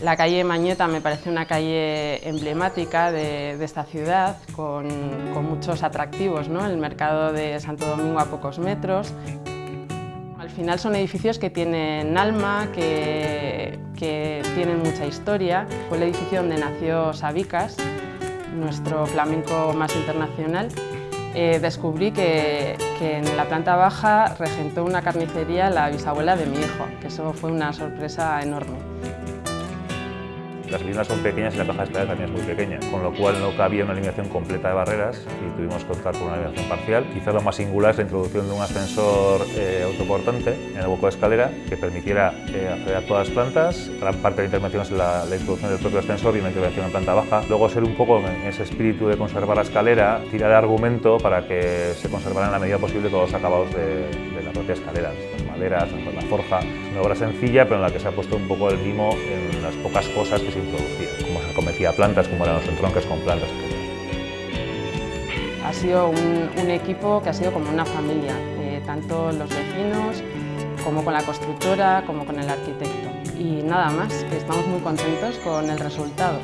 La calle Mañeta me parece una calle emblemática de, esta ciudad, con, muchos atractivos, ¿no? el mercado de Santo Domingo a pocos metros. Al final son edificios que tienen alma, que, tienen mucha historia. Fue el edificio donde nació Sabicas, nuestro flamenco más internacional. Eh, descubrí que, que, en la planta baja regentó una carnicería la bisabuela de mi hijo, que eso fue una sorpresa enorme. Las viviendas son pequeñas y la caja escalera también es muy pequeña, con lo cual no cabía una eliminación completa de barreras y tuvimos que optar por una eliminación parcial. Quizás lo más singular es la introducción de un ascensor eh, autoportante en el hueco de escalera que permitiera eh, acceder a todas las plantas. Gran parte de la intervención es la, introducción del propio ascensor y una intervención en planta baja. Luego ser un poco en ese espíritu de conservar la escalera, tirar argumento para que se conservaran en la medida posible todos los acabados de, de la propia escalera maderas, la forja. Una obra sencilla, pero en la que se ha puesto un poco el mimo en las pocas cosas que se introducían, como se cometía plantas, como eran los entronques con plantas, Ha sido un, equipo que ha sido como una familia, eh, tanto los vecinos, como con la constructora, como con el arquitecto. Y nada más, estamos muy contentos con el resultado.